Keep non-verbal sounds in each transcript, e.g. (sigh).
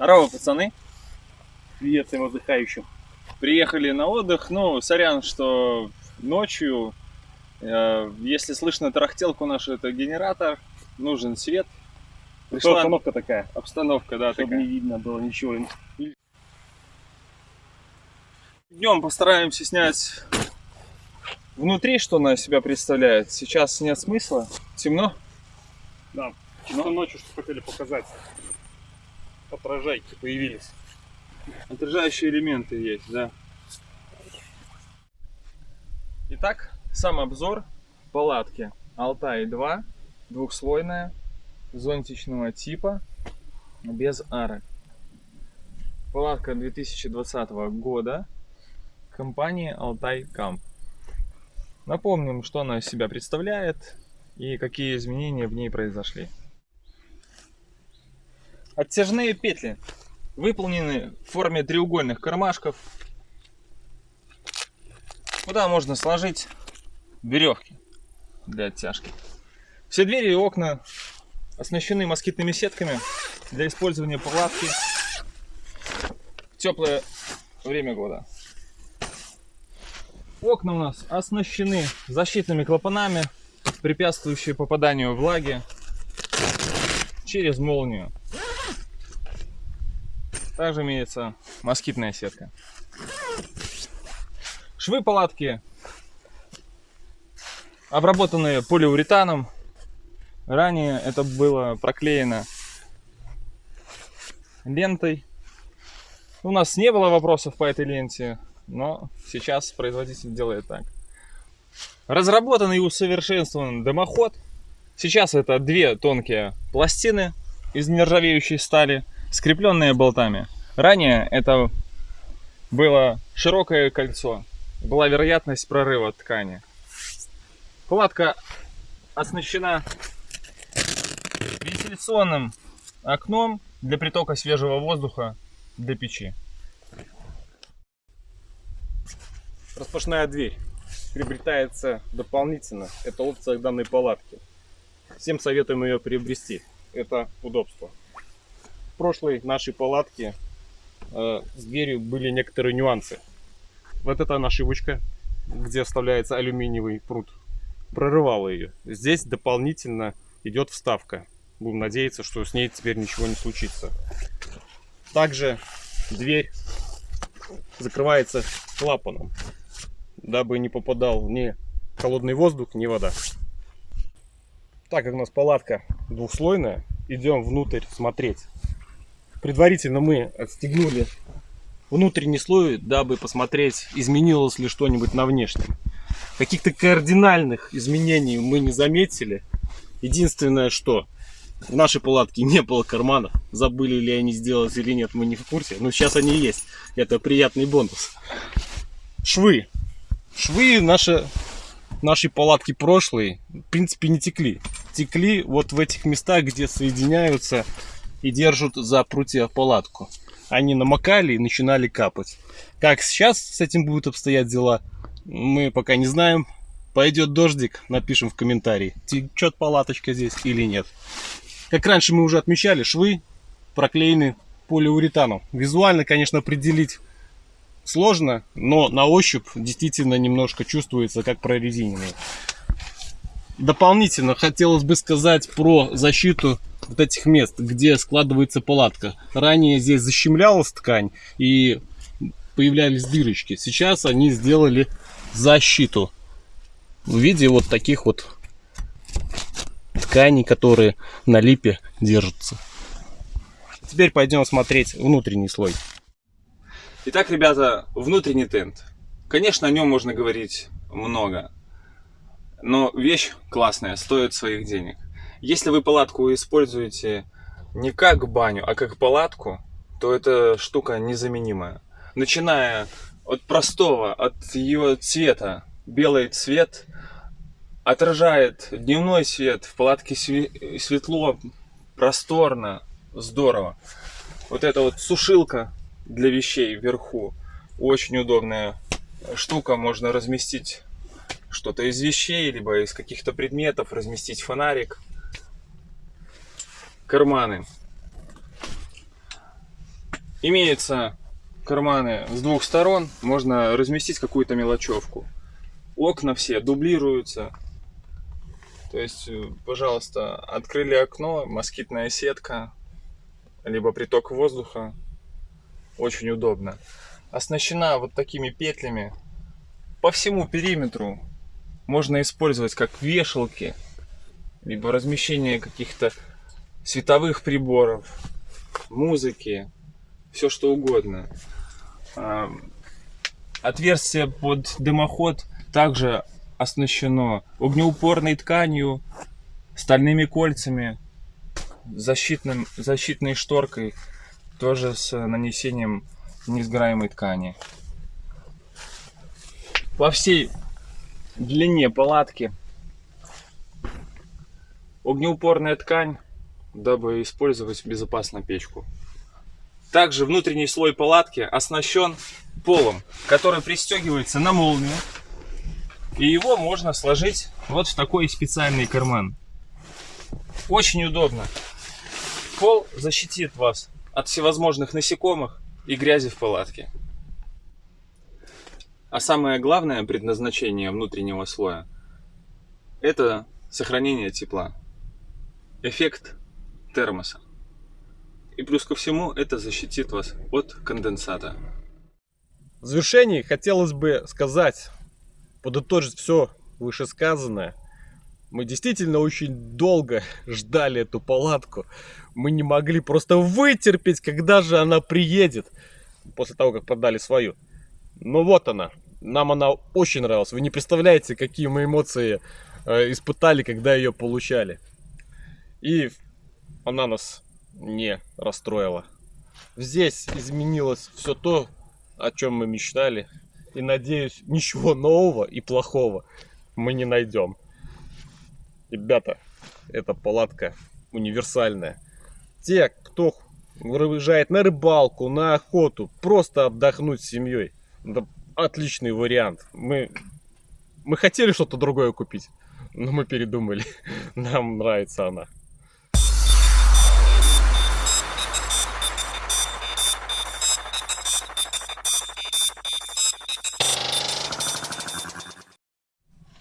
Здорово, пацаны. Привет всем отдыхающим. Приехали на отдых. Ну, сорян, что ночью, э, если слышно тарахтелку нашу, это генератор, нужен свет. Пришла обстановка такая, обстановка, да, чтобы такая. не видно было ничего. Днем постараемся снять внутри, что она из себя представляет. Сейчас нет смысла, темно. Да, чисто ночью что хотели показать. Отражайки появились. Отражающие элементы есть, да. Итак, сам обзор палатки Алтай 2, двухслойная, зонтичного типа, без арок. Палатка 2020 года компании Алтай Камп. Напомним, что она из себя представляет и какие изменения в ней произошли. Оттяжные петли выполнены в форме треугольных кармашков. Куда можно сложить веревки для оттяжки. Все двери и окна оснащены москитными сетками для использования палатки в теплое время года. Окна у нас оснащены защитными клапанами, препятствующие попаданию влаги через молнию. Также имеется москитная сетка. Швы палатки обработанные полиуретаном. Ранее это было проклеено лентой. У нас не было вопросов по этой ленте, но сейчас производитель делает так. Разработан и усовершенствован дымоход. Сейчас это две тонкие пластины из нержавеющей стали, скрепленные болтами. Ранее это было широкое кольцо, была вероятность прорыва ткани. Палатка оснащена вентиляционным окном для притока свежего воздуха для печи. Распашная дверь приобретается дополнительно. Это опция данной палатки. Всем советуем ее приобрести. Это удобство. Прошлой нашей палатке э, с дверью были некоторые нюансы. Вот это нашивочка, где вставляется алюминиевый пруд. Прорывала ее. Здесь дополнительно идет вставка. Будем надеяться, что с ней теперь ничего не случится. Также дверь закрывается клапаном, дабы не попадал ни холодный воздух, ни вода. Так как у нас палатка двухслойная, идем внутрь смотреть. Предварительно мы отстегнули внутренний слой, дабы посмотреть, изменилось ли что-нибудь на внешнем. Каких-то кардинальных изменений мы не заметили. Единственное, что в нашей палатке не было карманов. Забыли ли они сделать или нет, мы не в курсе. Но сейчас они есть. Это приятный бонус. Швы. Швы наши, нашей палатки прошлые, в принципе, не текли. Текли вот в этих местах, где соединяются и держат за прутья палатку. Они намокали и начинали капать. Как сейчас с этим будут обстоять дела, мы пока не знаем. Пойдет дождик, напишем в комментарии, течет палаточка здесь или нет. Как раньше мы уже отмечали, швы проклеены полиуретаном. Визуально, конечно, определить сложно, но на ощупь действительно немножко чувствуется, как прорезиненные. Дополнительно хотелось бы сказать про защиту вот этих мест, где складывается палатка. Ранее здесь защемлялась ткань и появлялись дырочки. Сейчас они сделали защиту в виде вот таких вот тканей, которые на липе держатся. Теперь пойдем смотреть внутренний слой. Итак, ребята, внутренний тент. Конечно, о нем можно говорить много. Но вещь классная, стоит своих денег. Если вы палатку используете не как баню, а как палатку, то эта штука незаменимая. Начиная от простого, от ее цвета. Белый цвет отражает дневной свет, в палатке светло, просторно, здорово. Вот эта вот сушилка для вещей вверху, очень удобная штука, можно разместить что-то из вещей, либо из каких-то предметов, разместить фонарик. Карманы. Имеются карманы с двух сторон, можно разместить какую-то мелочевку. Окна все дублируются. То есть, э, пожалуйста, открыли окно, москитная сетка, либо приток воздуха. Очень удобно. Оснащена вот такими петлями по всему периметру. Можно использовать как вешалки, либо размещение каких-то световых приборов, музыки, все что угодно. А, Отверстие под дымоход также оснащено огнеупорной тканью, стальными кольцами, защитным, защитной шторкой, тоже с нанесением несгораемой ткани. По всей длине палатки огнеупорная ткань, дабы использовать безопасно печку. Также внутренний слой палатки оснащен полом, который пристегивается на молнию. И его можно сложить вот в такой специальный карман. Очень удобно. Пол защитит вас от всевозможных насекомых и грязи в палатке. А самое главное предназначение внутреннего слоя – это сохранение тепла. Эффект термоса. И плюс ко всему это защитит вас от конденсата. В завершении хотелось бы сказать, подытожить все вышесказанное. Мы действительно очень долго ждали эту палатку. Мы не могли просто вытерпеть, когда же она приедет. После того, как продали свою. Ну вот она. Нам она очень нравилась. Вы не представляете, какие мы эмоции э, испытали, когда ее получали. И она нас не расстроила. Здесь изменилось все то, о чем мы мечтали. И надеюсь, ничего нового и плохого мы не найдем. Ребята, эта палатка универсальная. Те, кто выезжает на рыбалку, на охоту, просто отдохнуть с семьей. Это отличный вариант. Мы, мы хотели что-то другое купить, но мы передумали. (laughs) Нам нравится она.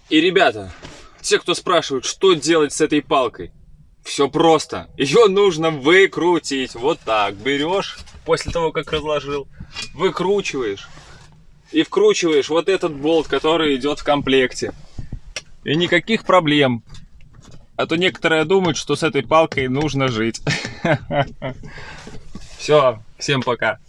И, ребята, те, кто спрашивают, что делать с этой палкой, все просто. Ее нужно выкрутить. Вот так. Берешь, после того, как разложил, выкручиваешь. И вкручиваешь вот этот болт, который идет в комплекте. И никаких проблем. А то некоторые думают, что с этой палкой нужно жить. (laughs) Все, всем пока.